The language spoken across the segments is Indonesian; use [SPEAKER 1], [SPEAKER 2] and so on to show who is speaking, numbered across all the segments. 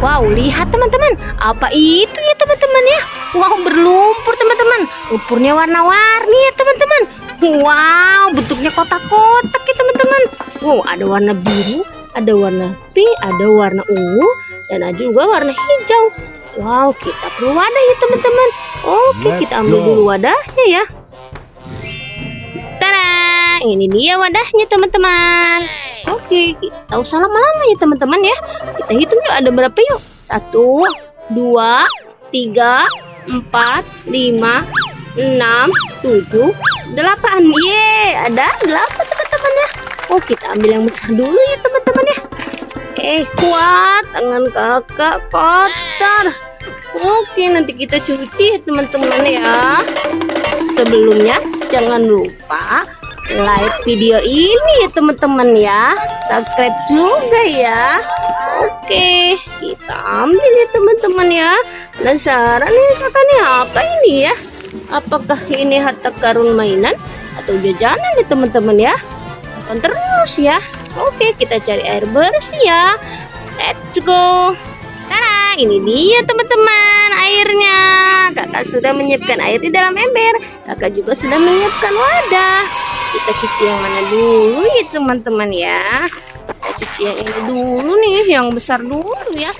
[SPEAKER 1] Wow, lihat teman-teman. Apa itu ya teman-teman ya? Wow, berlumpur teman-teman. Lumpurnya warna-warni ya teman-teman. Wow, bentuknya kotak-kotak ya teman-teman. Wow, ada warna biru, ada warna pink, ada warna ungu, dan ada juga warna hijau. Wow, kita perlu wadah ya teman-teman. Oke,
[SPEAKER 2] Let's
[SPEAKER 1] kita ambil
[SPEAKER 2] go.
[SPEAKER 1] dulu wadahnya ya. Tada, ini dia wadahnya teman-teman. Oke, kita usah lama-lama ya teman-teman ya. Kita hitung yuk ada berapa yuk? Satu, dua, tiga, empat, lima, enam, tujuh, delapan. Ye, ada delapan teman-teman ya. Oh, kita ambil yang besar dulu ya teman-teman ya. Eh, kuat tangan kakak kotor. Oke, nanti kita cuci ya teman-teman ya. Sebelumnya, jangan lupa like video ini ya teman-teman ya. Subscribe juga ya. Oke, kita ambil ya teman-teman ya. Penasaran nih kakaknya apa ini ya? Apakah ini harta karun mainan atau jajanan ya teman-teman ya? Tonton terus ya. Oke, kita cari air bersih ya. Let's go. Nah, ini dia teman-teman airnya. Kakak sudah menyiapkan air di dalam ember. Kakak juga sudah menyiapkan wadah. Kita cuci yang mana dulu ya teman-teman ya. Kita cuci yang ini dulu nih, yang besar dulu ya.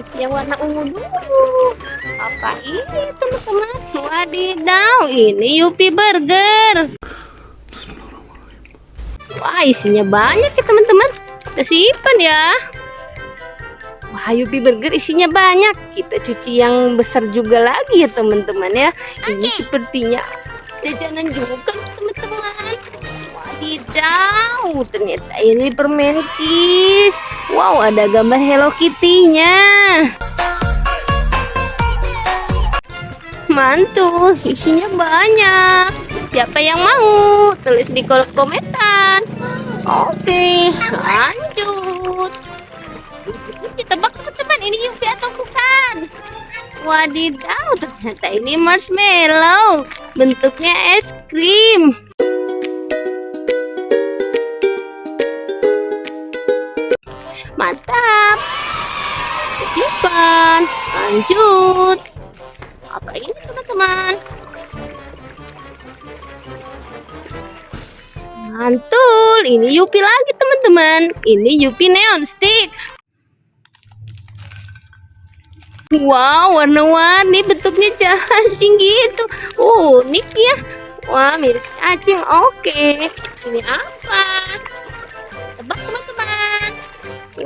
[SPEAKER 1] Cuci yang warna ungu dulu. Apa ini teman-teman? Wadidaw, ini Yupi Burger. Wah, isinya banyak ya teman-teman. Kita simpan ya. Wah, Yupi Burger isinya banyak. Kita cuci yang besar juga lagi ya teman-teman ya. Ini sepertinya jajanan juga teman-teman. Wadidaw, ternyata ini permen kiss. Wow, ada gambar Hello Kitty-nya. Mantul, isinya banyak. Siapa yang mau? Tulis di kolom komentar. Oke, lanjut. Ditebak teman-teman, ini Yupi atau bukan? Wadidaw, ternyata ini marshmallow. Bentuknya es krim. Mantap. Simpan. Lanjut. Apa ini teman-teman? Mantul, ini Yupi lagi teman-teman. Ini Yupi Neon Stick. Wow, warna-warni bentuknya cacing gitu. Unik ya. Wah, mirip cacing. Oke. Ini apa? Tebak teman-teman.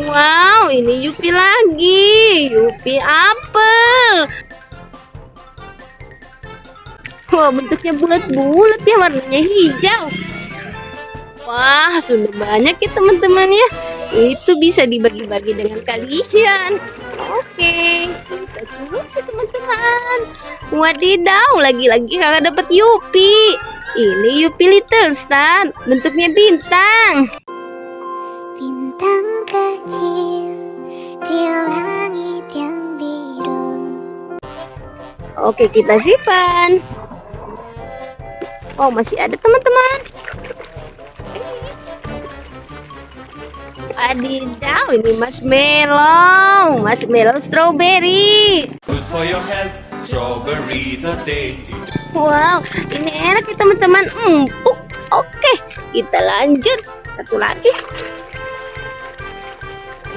[SPEAKER 1] Wow, ini Yupi lagi. Yupi apel. Wah, bentuknya bulat-bulat ya, warnanya hijau. Wah, sudah banyak ya teman-teman ya. Itu bisa dibagi-bagi dengan kalian. Oke, teman-teman. Wadidaw, lagi-lagi kakak dapat Yupi. Ini Yupi Little Star, bentuknya bintang.
[SPEAKER 3] Bintang kecil di langit yang biru
[SPEAKER 1] Oke, kita simpan. Oh, masih ada teman-teman. Wadidaw, ini marshmallow. Marshmallow strawberry.
[SPEAKER 2] Good for your health. Strawberries are tasty.
[SPEAKER 1] Wow, ini enak ya teman-teman. Empuk. Oke, kita lanjut. Satu lagi.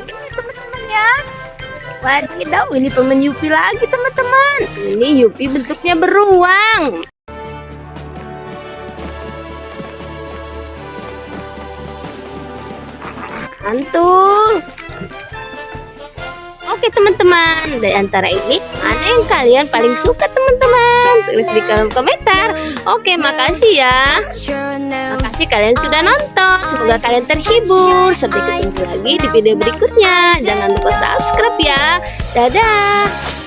[SPEAKER 1] Ini teman-teman ya. Wadidaw, ini permen Yupi lagi teman-teman. Ini Yupi bentuknya beruang. Mantul. Oke teman-teman, dari antara ini mana yang kalian paling suka teman-teman? Tulis di kolom komentar. Oke, makasih ya. Makasih kalian sudah nonton. Semoga kalian terhibur. Sampai ketemu lagi di video berikutnya. Jangan lupa subscribe ya. Dadah.